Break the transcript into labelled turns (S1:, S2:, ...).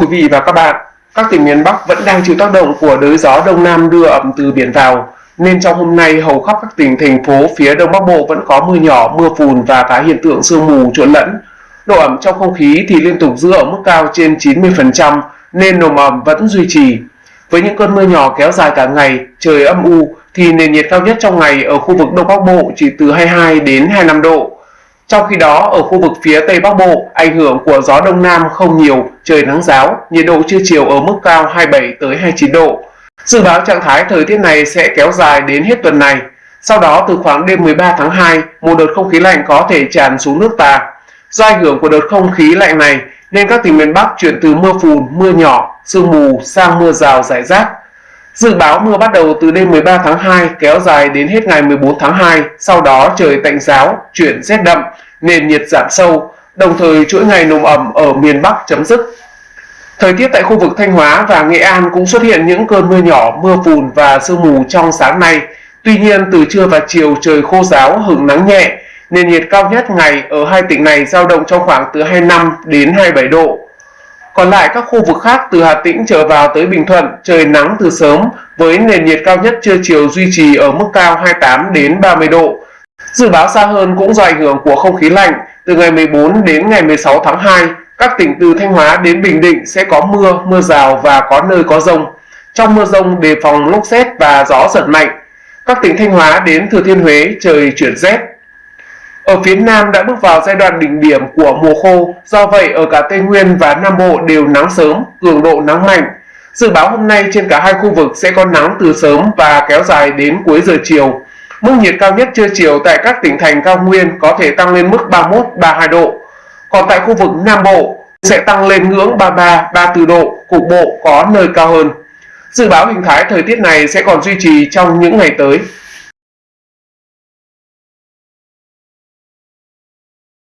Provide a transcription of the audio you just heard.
S1: quý vị và các bạn, các tỉnh miền Bắc vẫn đang chịu tác động của đới gió đông nam đưa ẩm từ biển vào, nên trong hôm nay hầu khắp các tỉnh thành phố phía đông bắc bộ vẫn có mưa nhỏ, mưa phùn và cả hiện tượng sương mù trộn lẫn. Độ ẩm trong không khí thì liên tục giữ ở mức cao trên 90% nên nồm ẩm vẫn duy trì. Với những cơn mưa nhỏ kéo dài cả ngày, trời âm u thì nền nhiệt cao nhất trong ngày ở khu vực Đông Bắc Bộ chỉ từ 22 đến 25 độ. Trong khi đó, ở khu vực phía Tây Bắc Bộ, ảnh hưởng của gió Đông Nam không nhiều, trời nắng giáo, nhiệt độ trưa chiều ở mức cao 27 tới 29 độ. Dự báo trạng thái thời tiết này sẽ kéo dài đến hết tuần này. Sau đó từ khoảng đêm 13 tháng 2, một đợt không khí lạnh có thể tràn xuống nước ta. Do ảnh hưởng của đợt không khí lạnh này nên các tỉnh miền Bắc chuyển từ mưa phùn, mưa nhỏ, sương mù sang mưa rào rải rác. Dự báo mưa bắt đầu từ đêm 13 tháng 2 kéo dài đến hết ngày 14 tháng 2, sau đó trời tạnh giáo, chuyển rét đậm, nền nhiệt giảm sâu, đồng thời chuỗi ngày nồm ẩm ở miền Bắc chấm dứt. Thời tiết tại khu vực Thanh Hóa và Nghệ An cũng xuất hiện những cơn mưa nhỏ, mưa phùn và sương mù trong sáng nay. Tuy nhiên, từ trưa và chiều trời khô ráo, hứng nắng nhẹ, nền nhiệt cao nhất ngày ở hai tỉnh này dao động trong khoảng từ 25 đến 27 độ. Còn lại các khu vực khác từ Hà Tĩnh trở vào tới Bình Thuận, trời nắng từ sớm với nền nhiệt cao nhất trưa chiều duy trì ở mức cao 28 đến 30 độ. Dự báo xa hơn cũng do ảnh hưởng của không khí lạnh, từ ngày 14 đến ngày 16 tháng 2, các tỉnh từ Thanh Hóa đến Bình Định sẽ có mưa, mưa rào và có nơi có rông. Trong mưa rông đề phòng lốc xét và gió giật mạnh. Các tỉnh Thanh Hóa đến Thừa Thiên Huế trời chuyển rét. Ở phía Nam đã bước vào giai đoạn đỉnh điểm của mùa khô, do vậy ở cả Tây Nguyên và Nam Bộ đều nắng sớm, cường độ nắng mạnh. Dự báo hôm nay trên cả hai khu vực sẽ có nắng từ sớm và kéo dài đến cuối giờ chiều. Mức nhiệt cao nhất trưa chiều tại các tỉnh thành cao nguyên có thể tăng lên mức 31-32 độ. Còn tại khu vực Nam Bộ sẽ tăng lên ngưỡng 33-34 độ, cục bộ có nơi cao hơn. Dự báo hình thái thời tiết này sẽ còn duy trì trong những ngày tới.